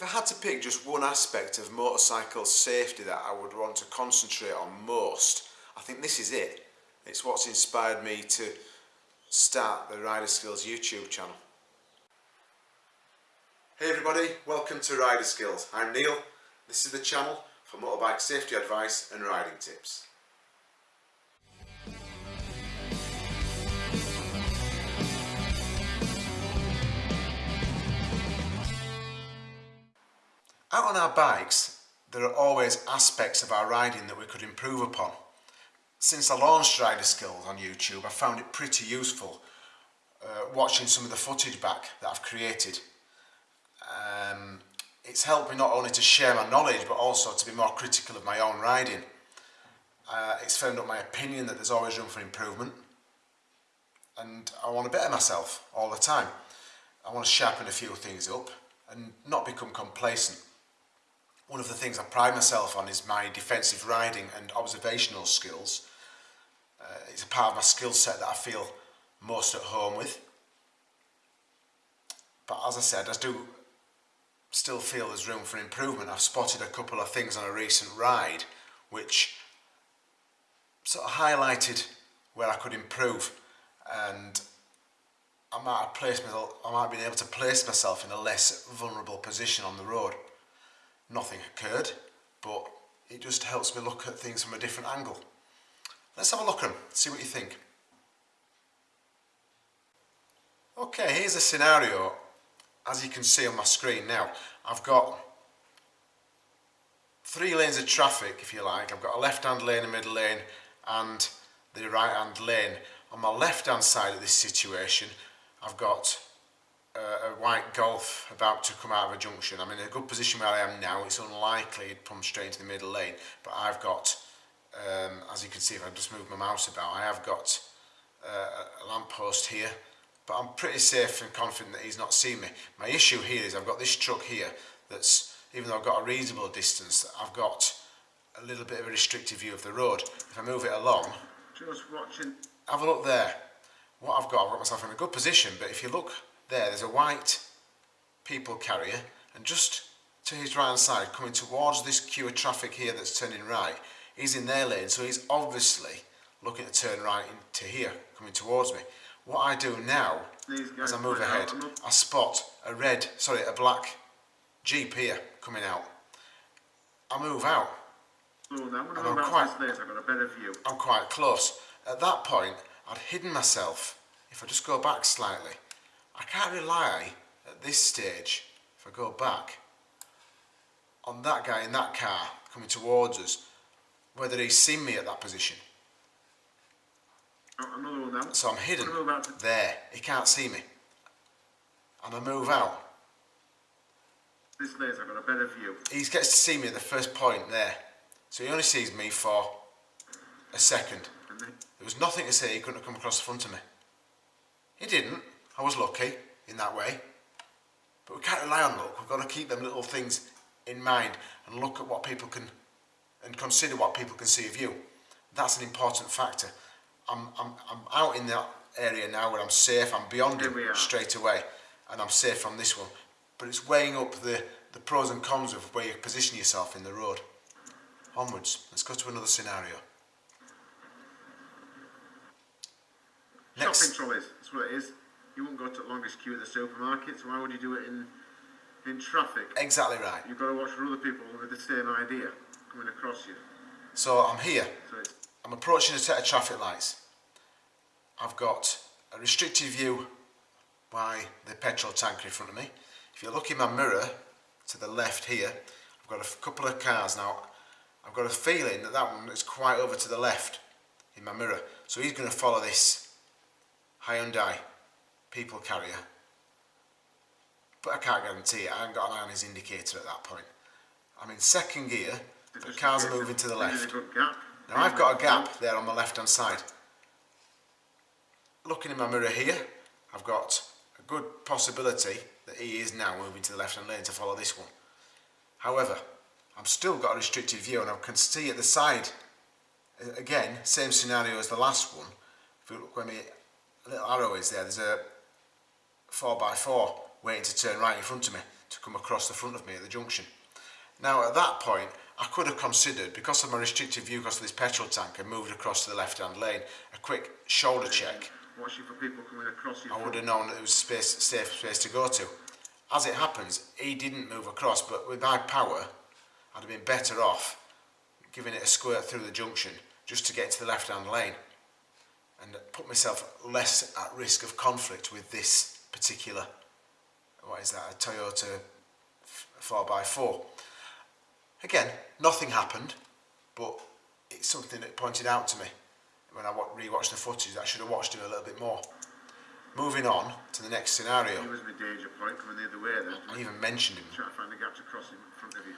If I had to pick just one aspect of motorcycle safety that I would want to concentrate on most, I think this is it. It's what's inspired me to start the Rider Skills YouTube channel. Hey everybody, welcome to Rider Skills. I'm Neil. This is the channel for motorbike safety advice and riding tips. Out on our bikes, there are always aspects of our riding that we could improve upon. Since I launched Rider Skills on YouTube, I found it pretty useful uh, watching some of the footage back that I've created. Um, it's helped me not only to share my knowledge, but also to be more critical of my own riding. Uh, it's firmed up my opinion that there's always room for improvement. And I want to better myself all the time. I want to sharpen a few things up and not become complacent. One of the things I pride myself on is my defensive riding and observational skills. Uh, it's a part of my skill set that I feel most at home with. But as I said, I do still feel there's room for improvement. I've spotted a couple of things on a recent ride which sort of highlighted where I could improve and I might have placed myself, I might have been able to place myself in a less vulnerable position on the road nothing occurred, but it just helps me look at things from a different angle. Let's have a look at them, see what you think. Okay, here's a scenario. As you can see on my screen now, I've got three lanes of traffic, if you like. I've got a left-hand lane, a middle lane, and the right-hand lane. On my left-hand side of this situation, I've got a white Golf about to come out of a junction. I'm in a good position where I am now. It's unlikely it'd come straight into the middle lane, but I've got, um, as you can see if I just move my mouse about, I have got uh, a lamppost here, but I'm pretty safe and confident that he's not seen me. My issue here is I've got this truck here that's, even though I've got a reasonable distance, I've got a little bit of a restricted view of the road. If I move it along, just watching. Have a look there. What I've got, I've got myself in a good position, but if you look there, there's a white people carrier and just to his right hand side coming towards this queue of traffic here that's turning right he's in their lane so he's obviously looking to turn right into here coming towards me. What I do now as I move ahead I spot a red sorry a black jeep here coming out. I move out. And I'm quite, I'm quite close. At that point I'd hidden myself. If I just go back slightly I can't rely at this stage, if I go back, on that guy in that car coming towards us, whether he's seen me at that position. Another one now. So I'm hidden there, he can't see me. And I move out. This place I've got a better view. He gets to see me at the first point there. So he only sees me for a second. There was nothing to say he couldn't have come across the front of me. He didn't. I was lucky in that way. But we can't rely on luck. We've got to keep them little things in mind and look at what people can and consider what people can see of you. That's an important factor. I'm, I'm, I'm out in that area now where I'm safe. I'm beyond it straight away and I'm safe from this one. But it's weighing up the, the pros and cons of where you position yourself in the road. Onwards. Let's go to another scenario. Next. Shopping trolleys. That's what it is you won't go to the longest queue at the supermarket, so why would you do it in in traffic? Exactly right. You've got to watch for other people with the same idea coming across you. So I'm here. So I'm approaching a set of traffic lights. I've got a restricted view by the petrol tanker in front of me. If you look in my mirror to the left here, I've got a couple of cars now. I've got a feeling that that one is quite over to the left in my mirror. So he's going to follow this Hyundai people carrier. But I can't guarantee it. I haven't got an eye on his indicator at that point. I'm in second gear, the cars are moving to the left. Now I've got a gap there on the left hand side. Looking in my mirror here, I've got a good possibility that he is now moving to the left hand lane to follow this one. However, I've still got a restricted view and I can see at the side, again, same scenario as the last one. If you look where my little arrow is there, there's a 4x4 waiting to turn right in front of me. to come across the front of me at the junction. Now at that point, I could have considered, because of my restricted view because of this petrol tank, and moved across to the left-hand lane, a quick shoulder check. Watching for people coming across you. I would have known that it was space, safe space to go to. As it happens, he didn't move across, but with my power, I'd have been better off giving it a squirt through the junction just to get to the left-hand lane and put myself less at risk of conflict with this particular, what is that, a Toyota 4x4. Again, nothing happened, but it's something that pointed out to me when I re-watched the footage I should have watched it a little bit more. Moving on to the next scenario. He was my danger point coming the other way then. I even mentioned him. Trying to find a gap to cross in front of you.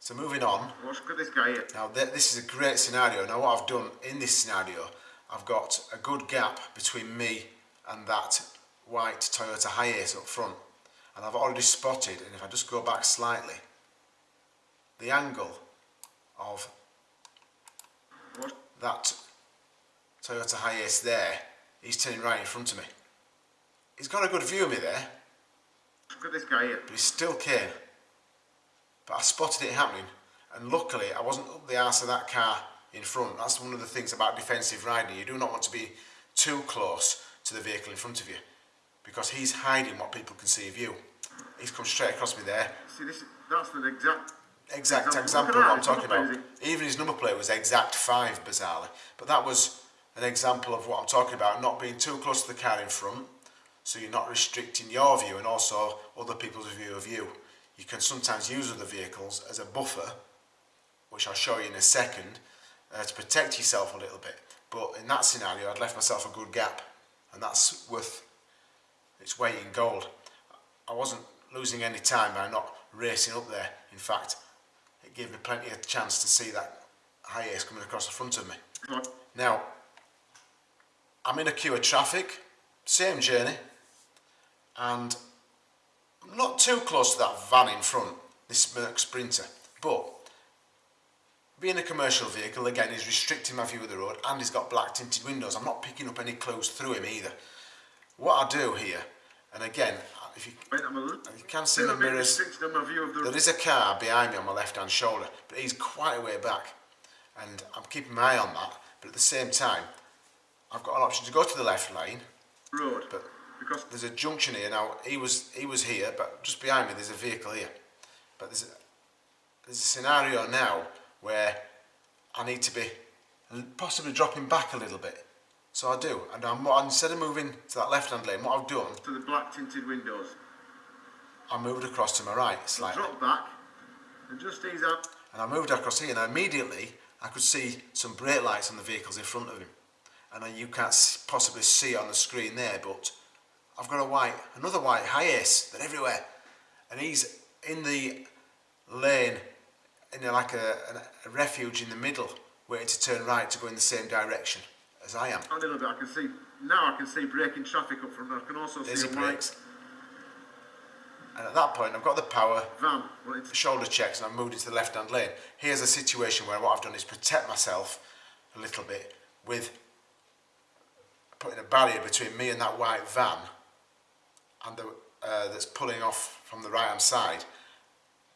So moving on. Look at this guy here. Now th this is a great scenario. Now what I've done in this scenario, I've got a good gap between me and that white Toyota Hiace up front. And I've already spotted, and if I just go back slightly, the angle of that Toyota Hiace there, he's turning right in front of me. He's got a good view of me there, Look at this guy here. but he still came. But I spotted it happening, and luckily I wasn't up the arse of that car in front. That's one of the things about defensive riding. You do not want to be too close to the vehicle in front of you, because he's hiding what people can see of you. He's come straight across me there. See, this, that's the exact. Exact Example. example of what I'm talking about. Even his number plate was exact five, bizarrely. But that was an example of what I'm talking about, not being too close to the car in front, so you're not restricting your view and also other people's view of you. You can sometimes use other vehicles as a buffer, which I'll show you in a second, uh, to protect yourself a little bit. But in that scenario, I'd left myself a good gap, and that's worth its weight in gold. I wasn't losing any time by not racing up there. In fact, it gave me plenty of chance to see that Hiace coming across the front of me. On. Now, I'm in a queue of traffic, same journey, and I'm not too close to that van in front, this Merc Sprinter, but being a commercial vehicle, again, is restricting my view of the road and he's got black tinted windows. I'm not picking up any clues through him either. What I do here, and again, if you, Wait, I'm a little. you can see the mirrors, restricted on my view of the. there is a car behind me on my left hand shoulder, but he's quite a way back. And I'm keeping my eye on that, but at the same time, I've got an option to go to the left lane, road. but because there's a junction here now. He was he was here, but just behind me there's a vehicle here. But there's a, there's a scenario now where I need to be possibly dropping back a little bit. So I do, and I'm instead of moving to that left-hand lane, what I've done, to the black tinted windows. I moved across to my right slightly, Drop back and just ease out. and I moved across here, and immediately I could see some brake lights on the vehicles in front of him, and I- you can't possibly see it on the screen there, but I've got a white, another white Hiace, they're everywhere, and he's in the lane, in like a, a, a refuge in the middle, waiting to turn right to go in the same direction as I am. A little bit. I can see now. I can see braking traffic up from there. I can also There's see white brakes. And at that point, I've got the power, van. It's shoulder checks, and I've moved into the left-hand lane. Here's a situation where what I've done is protect myself a little bit with putting a barrier between me and that white van, and the, uh, that's pulling off from the right-hand side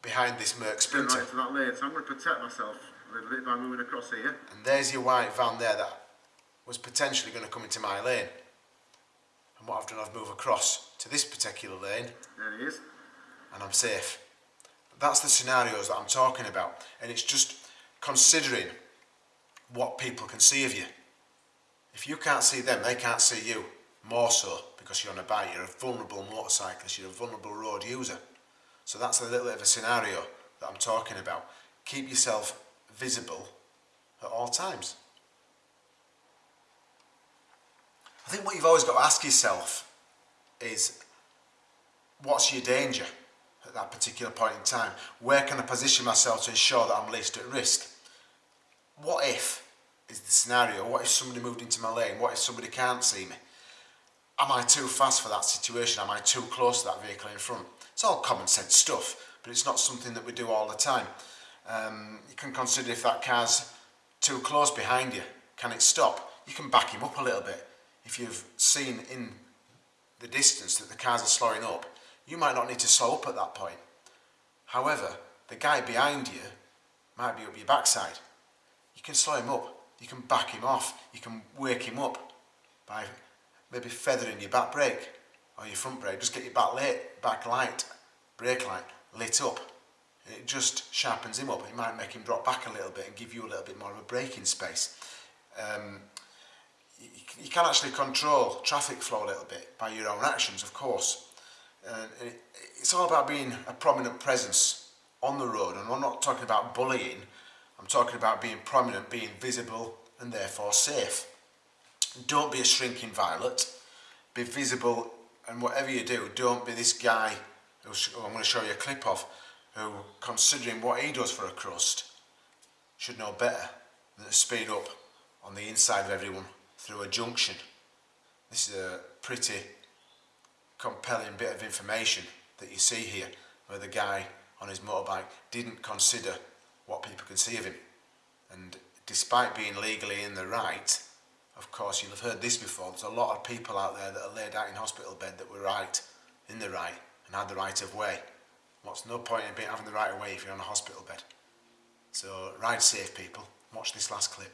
behind this Merc Sprinter. right to that lane. So I'm going to protect myself a little bit by moving across here. And there's your white van there that was potentially going to come into my lane. And what I've done, I've moved across to this particular lane There he is. and I'm safe. That's the scenarios that I'm talking about. And it's just considering what people can see of you. If you can't see them, they can't see you. More so because you're on a bike, you're a vulnerable motorcyclist, you're a vulnerable road user. So that's a little bit of a scenario that I'm talking about. Keep yourself visible at all times. I think what you've always got to ask yourself is what's your danger at that particular point in time? Where can I position myself to ensure that I'm least at risk? What if is the scenario? What if somebody moved into my lane? What if somebody can't see me? Am I too fast for that situation? Am I too close to that vehicle in front? It's all common sense stuff, but it's not something that we do all the time. Um, you can consider if that car's too close behind you, can it stop? You can back him up a little bit. If you've seen in the distance that the cars are slowing up, you might not need to slow up at that point. However, the guy behind you might be up your backside. You can slow him up, you can back him off, you can wake him up by maybe feathering your back brake or your front brake. Just get your back, light, back light, brake light lit up. And It just sharpens him up. It might make him drop back a little bit and give you a little bit more of a braking space. Um, you, can actually control traffic flow a little bit by your own actions, of course. It's all about being a prominent presence on the road. And I'm not talking about bullying. I'm talking about being prominent, being visible, and therefore safe. Don't be a shrinking violet. Be visible, and whatever you do, don't be this guy who I'm going to show you a clip of, who, considering what he does for a crust, should know better than to speed up on the inside of everyone through a junction. This is a pretty compelling bit of information that you see here, where the guy on his motorbike didn't consider what people can see of him. And despite being legally in the right, of course, you'll have heard this before, there's a lot of people out there that are laid out in hospital bed that were right, in the right, and had the right of way. What's no point in being having the right of way if you're on a hospital bed? So ride safe, people. Watch this last clip.